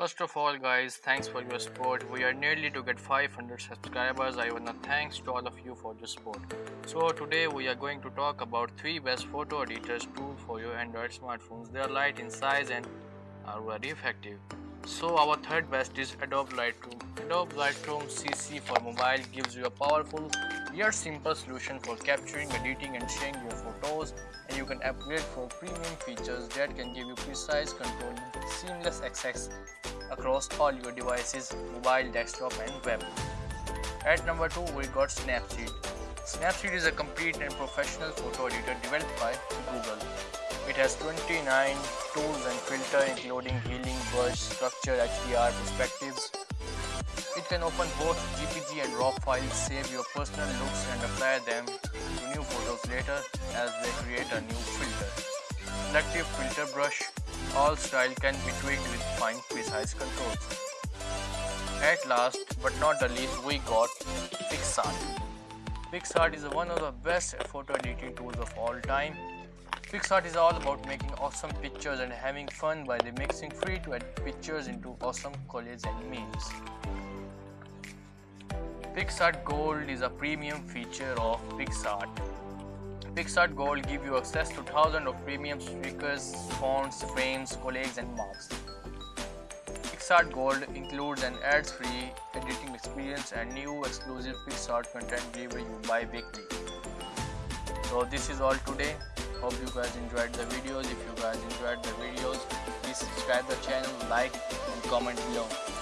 First of all guys, thanks for your support. We are nearly to get 500 subscribers. I wanna thanks to all of you for your support. So today we are going to talk about 3 best photo editors tool for your Android smartphones. They are light in size and are very effective. So our third best is Adobe Lightroom. Adobe Lightroom CC for mobile gives you a powerful yet simple solution for capturing, editing and sharing your photos and you can upgrade for premium features that can give you precise control seamless access across all your devices, mobile, desktop and web. At number 2 we got Snapseed. Snapseed is a complete and professional photo editor developed by Google. Has 29 tools and filters including healing, brush, structure, HDR, perspectives. It can open both JPG and RAW files, save your personal looks and apply them to new photos later as they create a new filter. Selective filter brush all style can be tweaked with fine precise controls. At last but not the least we got PicsArt. PicsArt is one of the best photo editing tools of all time. PicsArt is all about making awesome pictures and having fun by the mixing free to edit pictures into awesome collages and memes. PicsArt Gold is a premium feature of PicsArt. PicsArt Gold give you access to thousands of premium stickers, fonts, frames, collages and marks. PicsArt Gold includes an ads-free editing experience and new exclusive PicsArt content delivered you bi-weekly. So this is all today. Hope you guys enjoyed the videos. If you guys enjoyed the videos, please subscribe the channel, like and comment below.